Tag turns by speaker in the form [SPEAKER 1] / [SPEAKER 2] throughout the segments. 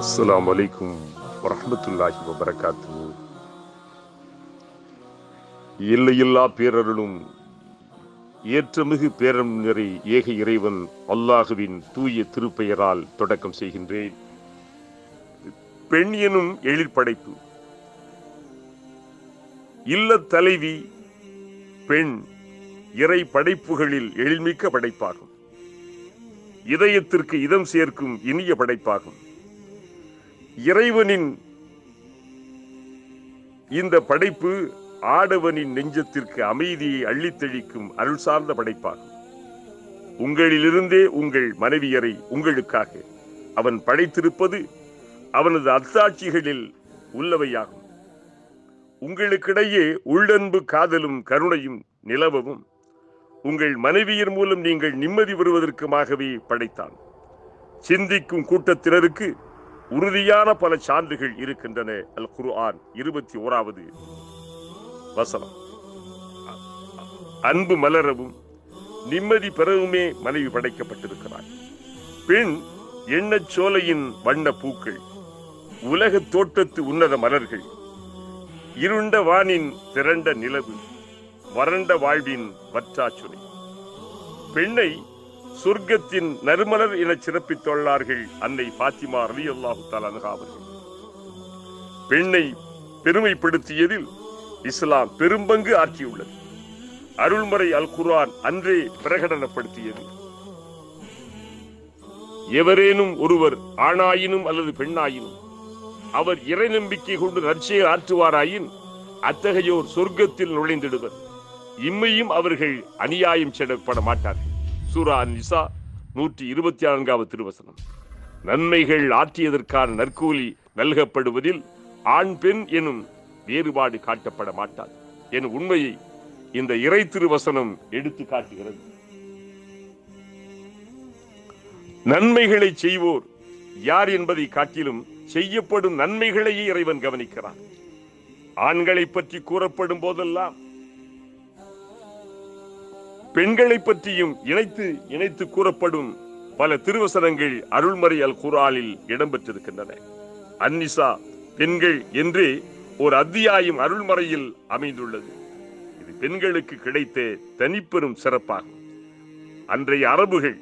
[SPEAKER 1] அஸ்லாம் வலைக்கும் வரமத்துல்லாஹி வபரகாத்து எல்லையில்லா பேரருளும் ஏற்றமிகு பேரம் நிறை ஏக இறைவன் அல்லாஹுவின் தூய திருப்பெயரால் தொடக்கம் செய்கின்றேன். பெண் எனும் எழிற்படைப்பு இல்லத் தலைவி பெண் இறை படைப்புகளில் எழில்மிக்க படைப்பாகும். இதயத்திற்கு இதம் சேர்க்கும் இனிய படைப்பாகும். இறைவனின் இந்த படைப்பு ஆடவனின் நெஞ்சத்திற்கு அமைதியை அள்ளித்தெழிக்கும் அருள் சார்ந்த படைப்பாகும். உங்களிலிருந்தே உங்கள் மனைவியரை உங்களுக்காக அவன் படைத்திருப்பது அவனது அத்தாட்சிகளில் உள்ளவையாகும். உங்களுக்கிடையே உள்ளன்பு காதலும் கருணையும் நிலவவும். உங்கள் மனைவியர் மூலம் நீங்கள் நிம்மதி பெறுவதற்குமாகவே படைத்தான். சிந்திக்கும் கூட்டத்தினருக்கு உறுதியான பல சான்றுகள் இருக்கின்றன. அல் குர்ஆன் இருபத்தி ஓராவது வசனம். அன்பு மலரவும் நிம்மதி பெறவுமே மனைவி படைக்கப்பட்டிருக்கிறார் பெண் எண்ணச் சோலையின் வண்ண பூக்கள் உலக தோட்டத்து உன்னத மலர்கள் இருண்ட வானின் திரண்ட நிலவு வறண்ட வாழ்வின் வற்றாச்சுனை. பெண்ணை சொர்க்கத்தின் நறுமலர் என சிறப்பித்துள்ளார்கள் அன்னை பாத்திமா ரலி அல்லாஹு அவர்கள். பெண்ணை பெருமைப்படுத்தியதில் இஸ்லாம் பெரும்பங்கு ஆற்றியுள்ளது. அருள்மறை அல் குரான் அன்றே பிரகடனப்படுத்தியது. எவரேனும் ஒருவர் ஆணாயினும் அல்லது பெண்ணாயினும் அவர் இறை நம்பிக்கை கொண்டு நற்செயல் ஆற்றுவாராயின் அத்தகையோர் சொர்க்கத்தில் நுழைந்திடுவர். இம்மையும் அவர்கள் அநியாயம் செய்யப்பட மாட்டார்கள். சூரா நிசா நூற்றி இருபத்தி நான்காவது திருவசனம். நன்மைகள் ஆற்றியதற்கான நற்கூலி நல்கப்படுவதில் ஆண் பெண் எனும் வேறுபாடு காட்டப்பட மாட்டார் என் உண்மையை இந்த இறை திருவசனம் எடுத்து காட்டுகிறது. நன்மைகளை செய்வோர் யார் என்பதை காட்டிலும் செய்யப்படும் நன்மைகளையே இறைவன் கவனிக்கிறான். ஆண்களை பற்றி கூறப்படும் போதெல்லாம் பெண்களை பற்றியும் இணைத்து இணைத்து கூறப்படும் பல திருவசனங்கள் அருள்மறை அல் குராலில் இடம்பெற்றிருக்கின்றன. அன்னிசா பெண்கள் என்றே ஒரு அத்தியாயம் அருள்மறையில் அமைந்துள்ளது. இது பெண்களுக்கு கிடைத்த தனிப்பெரும் சிறப்பாகும். அன்றைய அரபுகள்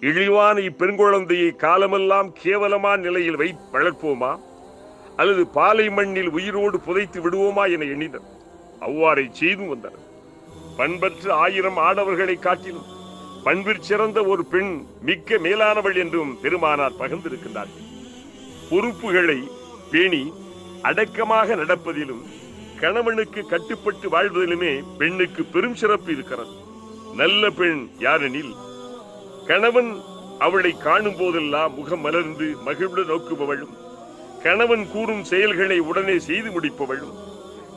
[SPEAKER 1] இழிவான இப்பெண் குழந்தையை காலமெல்லாம் கேவலமான நிலையில் வை வளர்ப்போமா? அல்லது பாலை மண்ணில் உயிரோடு புதைத்து விடுவோமா என எண்ணினர். அவ்வாறை செய்தும் வந்தனர். பண்பற்று ஆயிரம் ஆடவர்களை காட்டிலும் பண்பிற் சிறந்த ஒரு பெண் மிக்க மேலானவள் என்றும் பெருமானார் பகிர்ந்திருக்கின்றார்கள். பொறுப்புகளை பேணி அடக்கமாக நடப்பதிலும் கணவனுக்கு கட்டுப்பட்டு வாழ்வதிலுமே பெண்ணுக்கு பெரும் சிறப்பு இருக்கிறது. நல்ல பெண் யாரெனில் கணவன் அவளை காணும் போதெல்லாம் முகம் மலர்ந்து மகிழ்வுடன் நோக்குபவளும் கணவன் கூறும் செயல்களை உடனே செய்து முடிப்பவளும்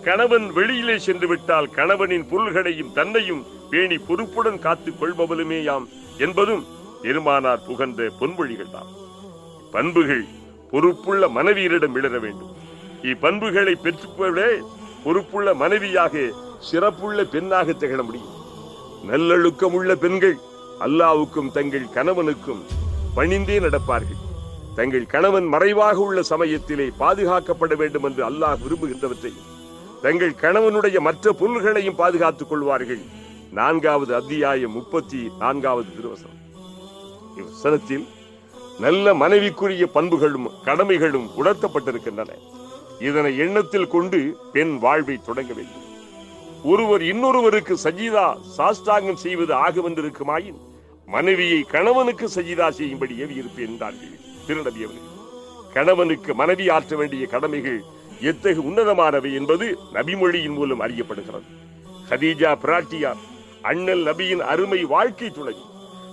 [SPEAKER 1] கணவன் வெளியிலே சென்று விட்டால் கணவனின் பொருள்களையும் தன்னையும் பேணி பொறுப்புடன் காத்துக் கொள்பவளுமேயாம் என்பதும் பெருமானார் புகழ்ந்த பொன்மொழிகள் தான் பண்புகள் பொறுப்புள்ள மனைவியரிடம் விழற வேண்டும். இப்பண்புகளை பெற்றுக்கொள்ளே பொறுப்புள்ள மனைவியாக சிறப்புள்ள பெண்ணாக திகழ முடியும். நல்லொழுக்கம் உள்ள பெண்கள் அல்லாவுக்கும் தங்கள் கணவனுக்கும் பணிந்தே நடப்பார்கள். தங்கள் கணவன் மறைவாக உள்ள சமயத்திலே பாதுகாக்கப்பட வேண்டும் என்று அல்லாஹ் விரும்புகின்றவற்றையும் தங்கள் கணவனுடைய மற்ற பொருள்களையும் பாதுகாத்துக் கொள்வார்கள். நான்காவது அத்தியாயம் முப்பத்தி நான்காவது திருவசனம். இவ்வசனத்தில் நல்ல மனைவிக்குரிய பண்புகளும் கடமைகளும் உணர்த்தப்பட்டிருக்கின்றன. இதனை எண்ணத்தில் கொண்டு பெண் வாழ்வை தொடங்க வேண்டும். ஒருவர் இன்னொருவருக்கு சஜிதா சாஸ்தாங்கம் செய்வது ஆக வந்திருக்குமாயின் மனைவியை கணவனுக்கு சஜிதா செய்யும்படி ஏவியிருப்பேன் என்றார்கள். திருநபி அவர்கள் கணவனுக்கு மனைவி ஆற்ற வேண்டிய கடமைகள் எத்தகு உன்னதமானவை என்பது நபிமொழியின் மூலம் அறியப்படுகிறது. ஹதீஜா பிராட்டியார் அண்ணல் நபியின் அருமை வாழ்க்கை துணை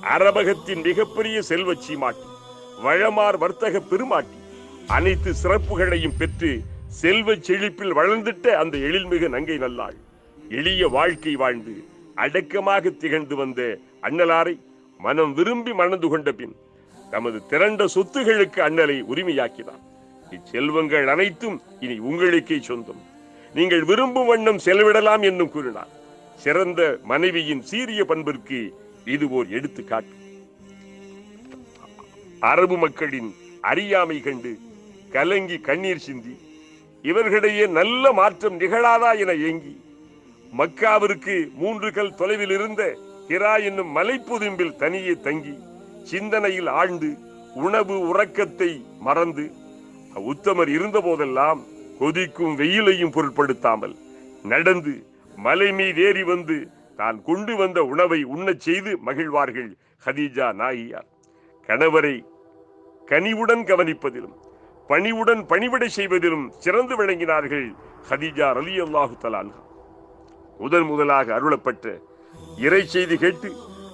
[SPEAKER 1] அரபகத்தின் மிகப்பெரிய செல்வச் சீமாட்டி வழமார் வர்த்தக பெருமாட்டி அனைத்து சிறப்புகளையும் பெற்று செல்வச் செழிப்பில் வளர்ந்திட்ட அந்த எழில்மிகு நங்கை நல்லாள் எளிய வாழ்க்கை வாழ்ந்து அடக்கமாக திகழ்ந்து வந்த அண்ணலாரை மனம் விரும்பி மணந்து கொண்ட பின் தமது திரண்ட சொத்துகளுக்கு அண்ணலை உரிமையாக்கினார். இச்செல்வங்கள் அனைத்தும் இனி உங்களுக்கே சொந்தம். நீங்கள் விரும்பும் வண்ணம் செலவிடலாம் என்னும் கூறினார். சிறந்த மனைவியின் சீரிய பண்பிற்கு இது ஓர் எடுத்துக்காட்டு. அரபு மக்களின் அறியாமை கண்டு கலங்கி கண்ணீர் சிந்தி இவர்களிடையே நல்ல மாற்றம் நிகழாதா என ஏங்கி மக்காவிற்கு மூன்று கல் தொலைவில் இருந்த ஹிரா என்னும் மலைப்புதும்பில் தனியே தங்கி சிந்தனையில் ஆழ்ந்து உணவு உறக்கத்தை மறந்து உத்தமர் இருந்த போதெல்லாம் கொதிக்கும் வெயிலையும் பொருட்படுத்தாமல் நடந்து மலை மீது ஏறி வந்து தான் கொண்டு வந்த உணவை உண்ணச் செய்து மகிழ்வார்கள் ஹதீஜா நாயியார் கணவரை கனிவுடன் கவனிப்பதிலும் பணிவுடன் பணிவிடை செய்வதிலும் சிறந்து விளங்கினார்கள் ஹதீஜா ரலி அல்லாஹு தலான்ஹா முதன் முதலாக அருளப்பட்ட இறை செய்தி கேட்டு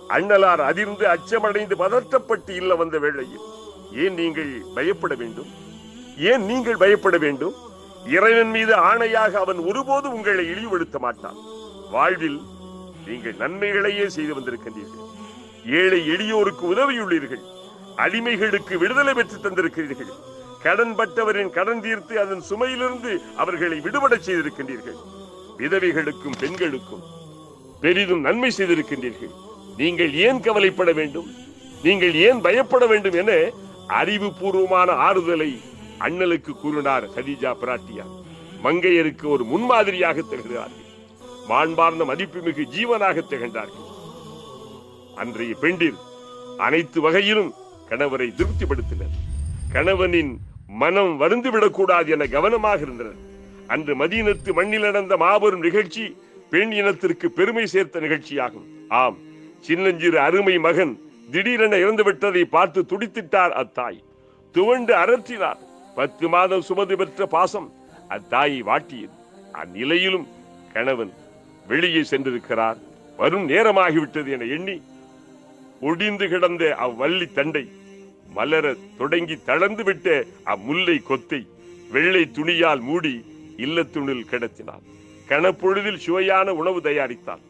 [SPEAKER 1] அண்ணலார் அதிர்ந்து அச்சமடைந்து பதற்றப்பட்டு இல்ல வந்த வேளையில் ஏன் நீங்கள் பயப்பட வேண்டும்? ஏன் நீங்கள் பயப்பட வேண்டும்? இறைவன் மீது ஆணையாக அவன் ஒருபோது உங்களை இழிவுபடுத்த மாட்டான். வாழ்வில் நீங்கள் நன்மைகளையே செய்து வந்திருக்கின்றீர்கள். ஏழை எளியோருக்கு உதவியுள்ளீர்கள். அடிமைகளுக்கு விடுதலை பெற்று தந்திருக்கிறீர்கள். கடன்பட்டவரின் கடன் தீர்த்து அதன் சுமையிலிருந்து அவர்களை விடுபட செய்திருக்கின்றீர்கள். விதவைகளுக்கும் பெண்களுக்கும் பெரிதும் நன்மை செய்திருக்கின்றீர்கள். நீங்கள் ஏன் கவலைப்பட வேண்டும்? நீங்கள் ஏன் பயப்பட வேண்டும் என அறிவுபூர்வமான ஆறுதலை அண்ணலுக்கு கூறினார் ஹதிஜா பிராட்டியார். மங்கையருக்கு ஒரு முன்மாதிரியாக திகழ்கிறார்கள். மாண்பார்ந்த மதிப்புமிகு ஜீவனாக திகழ்ந்தார்கள். அன்றைய பெண்டில் அனைத்து வகையிலும் கணவரை திருப்திப்படுத்தினர். கணவனின் மனம் வருந்துவிடக்கூடாது என கவனமாக இருந்தனர். அன்று மதீனத்து மண்ணில் நடந்த மாபெரும் நிகழ்ச்சி பெண் இனத்திற்கு பெருமை சேர்த்த நிகழ்ச்சியாகும். ஆம் சின்னஞ்சிறு அருமை மகன் திடீரென இறந்து விட்டதை பார்த்து துடித்திட்டார் அத்தாய். துவண்டு அரற்றினார் பத்து மாதம் சுமது பெற்ற பாசம் அத்தாயை வாட்டியது. அந்நிலையிலும் கணவன் வெளியே சென்றிருக்கிறார். வரும் நேரமாகிவிட்டது என எண்ணி ஒடிந்து கிடந்த அவ்வள்ளி தண்டை மலர தொடங்கி தளர்ந்து விட்ட அம்முல்லை கொத்தை வெள்ளை துணியால் மூடி இல்லத்துணில் கிடத்தினார் கணப்பொழுதில் சுவையான உணவு தயாரித்தார்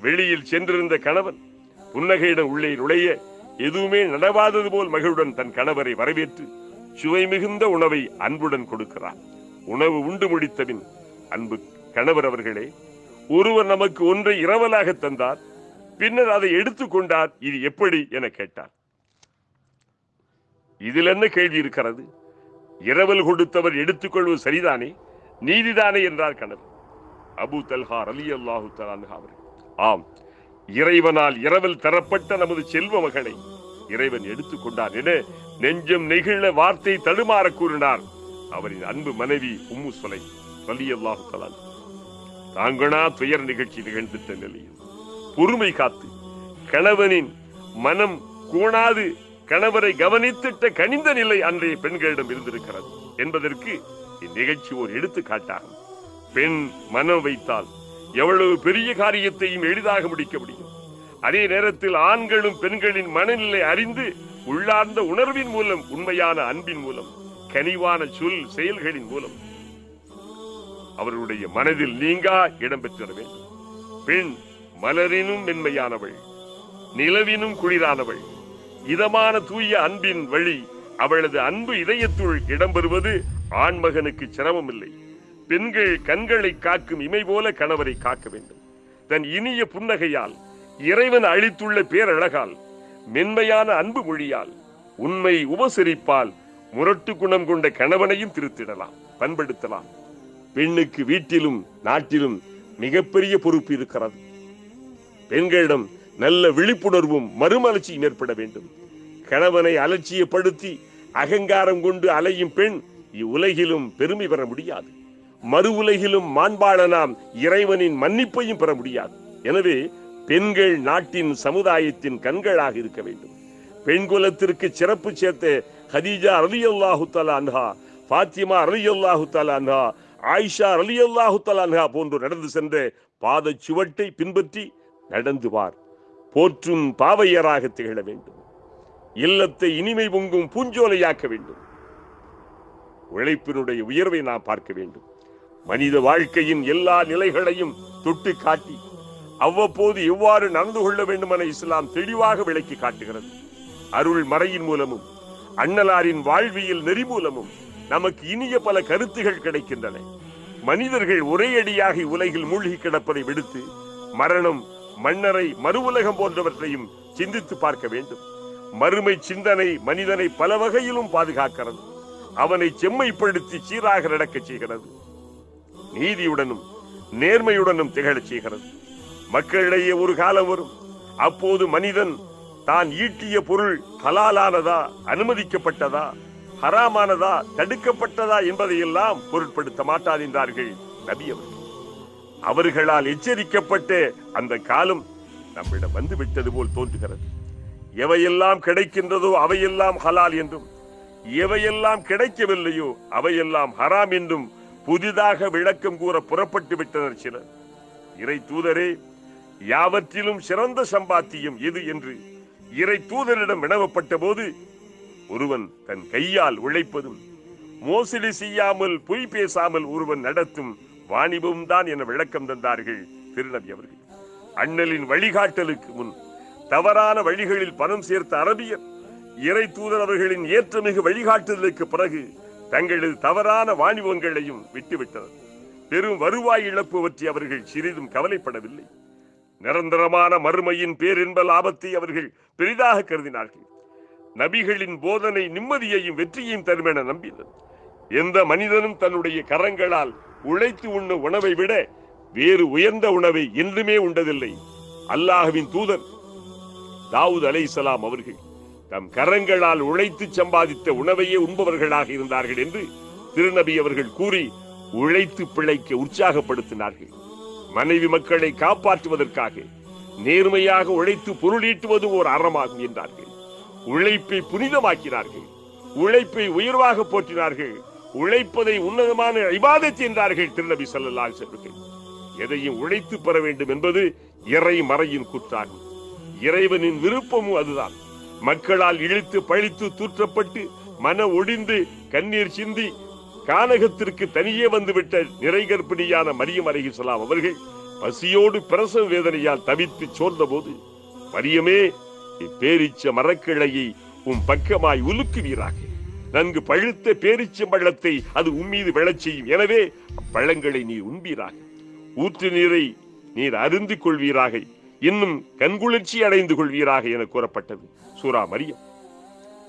[SPEAKER 1] வெளியில் சென்றிருந்த கணவன் புன்னகையிடம் உள்ளே நுழைய எதுவுமே நடவாதது போல் மகிழுடன் தன் கணவரை வரவேற்று சுவை மிகுந்த உணவை அன்புடன் கொடுக்கிறார் உணவு உண்டு முடித்தபின் அன்பு கணவர் அவர்களே ஒருவர் நமக்கு ஒன்றை இரவலாக தந்தார் பின்னர் அதை எடுத்துக்கொண்டார் இது எப்படி என கேட்டார். இதில் என்ன கேள்வி இருக்கிறது? இரவல் கொடுத்தவர் எடுத்துக்கொள்வது சரிதானே? நீதிதானே என்றார் கணவர் அபு தல்ஹா அலி அல்லாஹு அவர்கள். ஆம் இறைவனால் இரவில் தரப்பட்ட நமது செல்வ மகனை இறைவன் எடுத்துக்கொண்டார் என நெஞ்சம் நெகிழ வார்த்தை தடுமாற கூறினார் அவரின் அன்பு மனைவி உம்மு சொலை அலி அல்லாஹு தலான் தாங்கனா துயர் நிகழ்ச்சி நிகழ்ந்திட்ட நிலையில் பொறுமை காத்து கணவனின் மனம் கூணாது கணவரை கவனித்திட்ட கனிந்த நிலை அன்றைய பெண்களிடம் இருந்திருக்கிறது என்பதற்கு இந்நிகழ்ச்சி ஒரு எடுத்துக்காட்டாகும். பெண் மனம் வைத்தால் எவ்வளவு பெரிய காரியத்தையும் எளிதாக முடிக்க முடியும். அதே நேரத்தில் ஆண்களும் பெண்களின் மனநிலை அறிந்து உள்ளார்ந்த உணர்வின் மூலம் உண்மையான அன்பின் மூலம் கனிவான சொல் செயல்களின் மூலம் அவர்களுடைய மனதில் நீங்கா இடம்பெற்றிட வேண்டும். பெண் மலரினும் மென்மையானவள் நிலவினும் குளிரானவள் இதமான தூய அன்பின் வழி அவளது அன்பு இதயத்துள் இடம்பெறுவது ஆண்மகனுக்கு சிரமம் இல்லை பெண்கள் கண்களை காக்கும் இமை போல கணவரை காக்க வேண்டும். தன் இனிய புன்னகையால் இறைவன் அளித்துள்ள பேரழகால் மென்மையான அன்பு மொழியால் உண்மை உபசரிப்பால் முரட்டு குணம் கொண்ட கணவனையும் திருத்திடலாம் பண்படுத்தலாம். பெண்ணுக்கு வீட்டிலும் நாட்டிலும் மிகப்பெரிய பொறுப்பு இருக்கிறது. பெண்களிடம் நல்ல விழிப்புணர்வும் மறுமலர்ச்சியும் ஏற்பட வேண்டும். கணவனை அலட்சியப்படுத்தி அகங்காரம் கொண்டு அலையும் பெண் இவ்வுலகிலும் பெருமை பெற முடியாது. மறு உலகிலும் மாண்பாள நாம் இறைவனின் மன்னிப்பையும் பெற முடியாது. எனவே பெண்கள் நாட்டின் சமுதாயத்தின் கண்களாக இருக்க வேண்டும். பெண் குலத்திற்கு சிறப்பு சேர்த்த ஹதீஜா அலி அல்லாஹு அன்ஹா பாத்திமா அலி அல்லாஹு அன்ஹா ஆயிஷா அலி அல்லாஹு அன்ஹா போன்று நடந்து சென்ற பாத சுவட்டை பின்பற்றி நடந்து வார். போற்றும் பாவையராக திகழ வேண்டும். இல்லத்தை இனிமை பொங்கும் பூஞ்சோலையாக்க வேண்டும். உழைப்பினுடைய உயர்வை நாம் பார்க்க வேண்டும். மனித வாழ்க்கையின் எல்லா நிலைகளையும் தொட்டு காட்டி அவ்வப்போது எவ்வாறு நடந்து கொள்ள வேண்டும் என இஸ்லாம் தெளிவாக விளக்கி காட்டுகிறது. அருள் மறையின் மூலமும் அண்ணலாரின் வாழ்வியல் நெறி மூலமும் நமக்கு இனிய பல கருத்துகள் கிடைக்கின்றன. மனிதர்கள் ஒரே அடியாக உலகில் மூழ்கி கிடப்பதை விடுத்து மரணம் மன்னரை மறு உலகம் போன்றவற்றையும் சிந்தித்து பார்க்க வேண்டும். மறுமை சிந்தனை மனிதனை பல வகையிலும் பாதுகாக்கிறது. அவனை செம்மைப்படுத்தி சீராக நடக்க செய்கிறது. நீதியுடனும் நேர்மையுடனும் திகழச் செய்கிறது. மக்களிடையே ஒரு காலம் வரும். அப்போது மனிதன் தான் ஈட்டிய பொருள் ஹலாலானதா அனுமதிக்கப்பட்டதா ஹராமானதா தடுக்கப்பட்டதா என்பதையெல்லாம் பொருட்படுத்த மாட்டார் என்றார்கள் நபி அவர்கள். அவர்களால் எச்சரிக்கப்பட்டு அந்த காலம் நம்மிடம் வந்துவிட்டது போல் தோன்றுகிறது. எவையெல்லாம் கிடைக்கின்றதோ அவையெல்லாம் ஹலால் என்றும் எவையெல்லாம் கிடைக்கவில்லையோ அவையெல்லாம் ஹராம் என்றும் புதிதாக விளக்கம் கூற புறப்பட்டு விட்டனர் சிலர். இறை தூதரே யாவற்றிலும் சிறந்த சம்பாத்தியம் எது என்று இறை தூதரிடம் வினவப்பட்ட போது ஒருவன் தன் கையால் உழைப்பதும் மோசடி செய்யாமல் பொய் பேசாமல் ஒருவன் நடத்தும் வாணிபம் தான் என விளக்கம் தந்தார்கள் திருநபி அவர்கள். அண்ணலின் வழிகாட்டலுக்கு முன் தவறான வழிகளில் பணம் சேர்த்த அரபியர் இறை தூதர் அவர்களின் ஏற்றமிகு வழிகாட்டுதலுக்கு பிறகு தங்களது தவறான வாணிபங்களையும் விட்டுவிட்டனர் பெரும் வருவாய் இழப்பு பற்றி அவர்கள் சிறிதும் கவலைப்படவில்லை. நிரந்தரமான மறுமையின் பேரின்ப லாபத்தை அவர்கள் பெரிதாக கருதினார்கள். நபிகளின் போதனை நிம்மதியையும் வெற்றியையும் தரும் என நம்பினர். எந்த மனிதனும் தன்னுடைய கரங்களால் உழைத்து உண்ண உணவை விட வேறு உயர்ந்த உணவை என்றுமே உண்டதில்லை. அல்லாஹுவின் தூதர் தாவூத் அலை அவர்கள் தம் கரங்களால் உழைத்து சம்பாதித்த உணவையே உண்பவர்களாக இருந்தார்கள் என்று திருநபி அவர்கள் கூறி உழைத்து பிழைக்க உற்சாகப்படுத்தினார்கள். மனைவி மக்களை காப்பாற்றுவதற்காக நேர்மையாக உழைத்து பொருளீட்டுவது ஓர் அறமாகும் என்றார்கள். உழைப்பை புனிதமாக்கினார்கள். உழைப்பை உயர்வாக போற்றினார்கள். உழைப்பதை உன்னதமான இபாதத் என்றார்கள் திருநபி ஸல்லல்லாஹு செல்வர்கள் எதையும் உழைத்து பெற வேண்டும் என்பது இறை மறையின் குற்றாகும் இறைவனின் விருப்பமும் அதுதான். மக்களால் இழுத்து பழித்து தூற்றப்பட்டு மன ஒடிந்து கண்ணீர் சிந்தி கானகத்திற்கு தனியே வந்துவிட்ட நிறை கர்ப்பிணியான மரியம் அலைஹிஸ்ஸலாம் அவர்கள் பசியோடு பிரசவ வேதனையால் தவித்து சோர்ந்த போது மரியமே இப்பேரிச்ச மரக்கிளையை உம் பக்கமாய் உலுக்குவீராக. நன்கு பழுத்த பேரிச்சம் பள்ளத்தை அது உம்மீது விழச் செய்யும். எனவே அப்பழங்களை நீர் உண்பீராக. ஊற்று நீரை நீர் அருந்து கொள்வீராக. இன்னும் கண்குளிர்ச்சி அடைந்து கொள்வீராக என கூறப்பட்டது. சூரா மரியம்.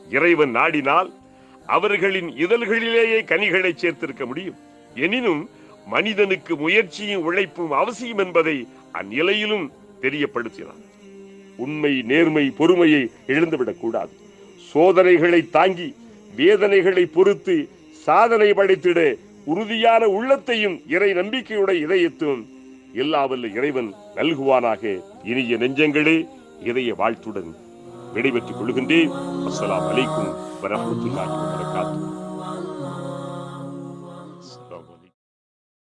[SPEAKER 1] இறைவன் நாடினால் அவர்களின் இதழ்களிலேயே கனிகளை சேர்த்திருக்க முடியும். எனினும் மனிதனுக்கு முயற்சியும் உழைப்பும் அவசியம் என்பதை அந்நிலையிலும் தெரியப்படுத்தினார் உண்மை நேர்மை பொறுமையை இழந்துவிடக் கூடாது. சோதனைகளை தாங்கி வேதனைகளை பொறுத்து சாதனை படைத்திட உறுதியான உள்ளத்தையும் இறை நம்பிக்கையுடைய இதயத்தும் எல்லாவல்ல இறைவன் நல்குவானாக இனிய நெஞ்சங்களே இதய வாழ்த்துடன் விடைபெற்றுக் கொள்கின்றேன். அஸ்லாம் அலைக்கும் வரஹ்மத்துல்லாஹி வபரகாத்துஹு.